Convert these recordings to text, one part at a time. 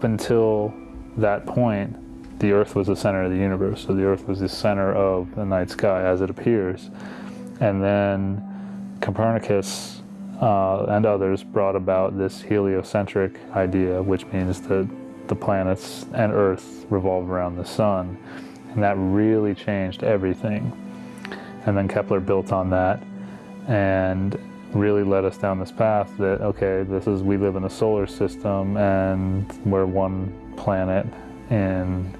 up until that point, the Earth was the center of the universe. So the Earth was the center of the night sky as it appears. And then Copernicus uh, and others brought about this heliocentric idea, which means that the planets and Earth revolve around the sun. And that really changed everything. And then Kepler built on that and really led us down this path that, okay, this is, we live in a solar system and we're one planet in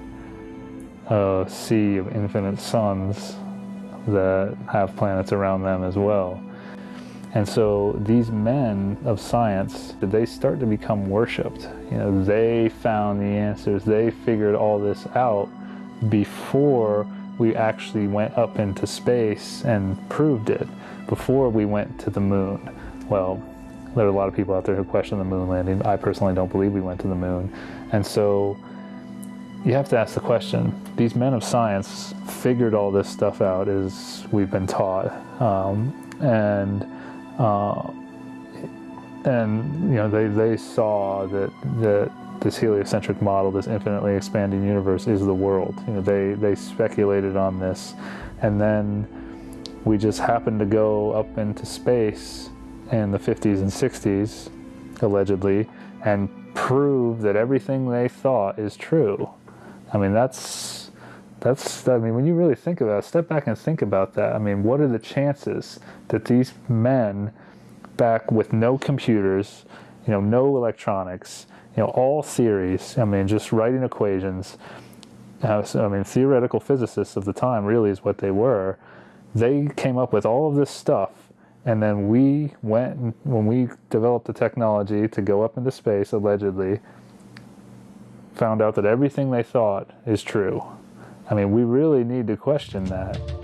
a sea of infinite suns that have planets around them as well. And so these men of science, they start to become worshipped. You know, they found the answers, they figured all this out before we actually went up into space and proved it, before we went to the moon. Well, there are a lot of people out there who question the moon landing. I personally don't believe we went to the moon. And so you have to ask the question, these men of science figured all this stuff out as we've been taught. Um, and uh, and you know they, they saw that that this heliocentric model, this infinitely expanding universe, is the world. You know they they speculated on this, and then we just happened to go up into space in the 50s and 60s, allegedly, and prove that everything they thought is true. I mean that's that's I mean when you really think about it, step back and think about that. I mean what are the chances that these men back with no computers, you know, no electronics, you know, all theories, I mean just writing equations. Uh, so, I mean theoretical physicists of the time really is what they were. They came up with all of this stuff and then we went when we developed the technology to go up into space allegedly found out that everything they thought is true. I mean, we really need to question that.